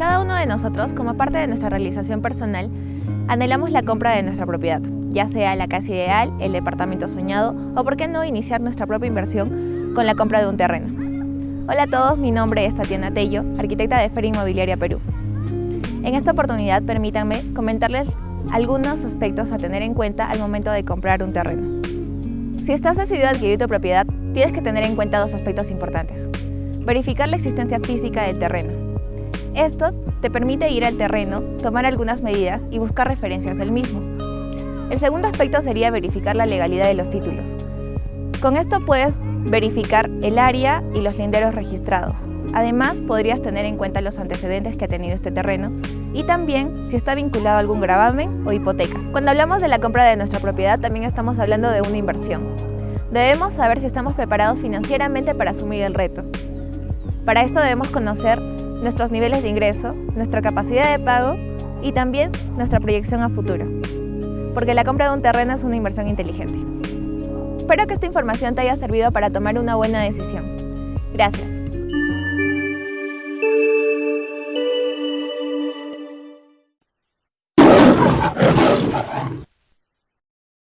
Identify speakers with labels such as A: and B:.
A: Cada uno de nosotros, como parte de nuestra realización personal, anhelamos la compra de nuestra propiedad, ya sea la casa ideal, el departamento soñado o por qué no iniciar nuestra propia inversión con la compra de un terreno. Hola a todos, mi nombre es Tatiana Tello, arquitecta de Feria Inmobiliaria Perú. En esta oportunidad permítanme comentarles algunos aspectos a tener en cuenta al momento de comprar un terreno. Si estás decidido a adquirir tu propiedad, tienes que tener en cuenta dos aspectos importantes. Verificar la existencia física del terreno. Esto te permite ir al terreno, tomar algunas medidas y buscar referencias del mismo. El segundo aspecto sería verificar la legalidad de los títulos. Con esto puedes verificar el área y los linderos registrados. Además, podrías tener en cuenta los antecedentes que ha tenido este terreno y también si está vinculado a algún gravamen o hipoteca. Cuando hablamos de la compra de nuestra propiedad, también estamos hablando de una inversión. Debemos saber si estamos preparados financieramente para asumir el reto. Para esto debemos conocer nuestros niveles de ingreso, nuestra capacidad de pago y también nuestra proyección a futuro. Porque la compra de un terreno es una inversión inteligente. Espero que esta información te haya servido para tomar una buena decisión. Gracias.